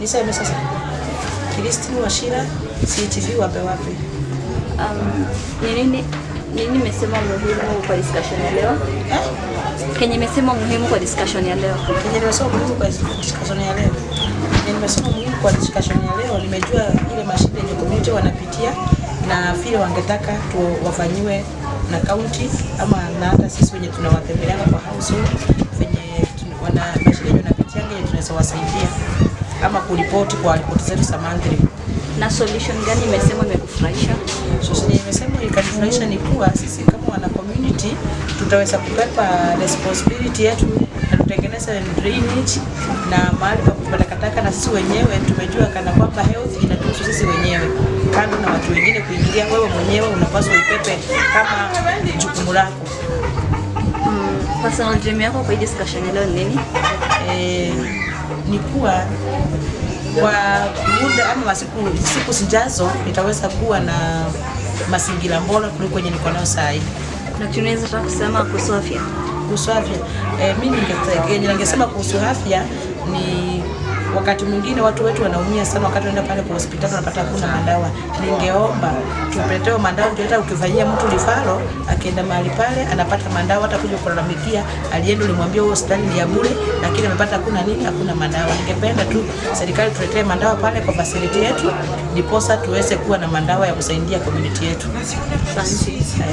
Niseme sasa. Kristine Wachira, CTV wape wapi? Um, ni nini nini imesema muhimu kwa discussion ya leo? Eh? Kenye imesema muhimu kwa discussion ya leo. Kenye imesema muhimu kwa discussion ya leo. Kenye nimesoma muhimu kwa discussion ya leo, nimejua ile mashida yenye community wanapitia na vile wangetaka tu wafanyiwe na county ama na hata sisi wenye tunawatembeleana kwa household venye wana mashida yenye wanapitia yenye tunaweza wasaidia ama kuripoti kwa ripoti zetu za monthly. Na solution gani imesema imekufurahisha? Solution imesema ikanifurahisha ni kuwa sisi kama wana community tutaweza kupepa responsibility yetu na tutengeneza drainage na mahali pa kupeleka taka, na sisi wenyewe tumejua kana kwamba health inatuhusu sisi wenyewe, kando na watu wengine kuingilia. Wewe mwenyewe unapaswa ipepe kama jukumu lako. Mm, personal dream yako kwa hii discussion leo nini? eh, kuwa kwa muda ama masiku siku zijazo nitaweza kuwa na mazingira bora kuliko yenye niko nayo saa hii. Na tunaweza taka kusema kuhusu afya. kuhusu afya eh, mimi ningesema kuhusu afya ni wakati mwingine watu wetu wanaumia sana wakati wanaenda pale kwa hospitali wanapata hakuna madawa. Ningeomba tupetewe madawa, hata ukifanyia mtu lifaro akienda mahali pale anapata madawa, hata kuja kulalamikia alienda, ulimwambia huo hospitali ni ya bure, lakini amepata hakuna nini, hakuna madawa. Ningependa tu serikali tuletee madawa pale kwa facility yetu, ndiposa tuweze kuwa na madawa ya kusaidia community yetu.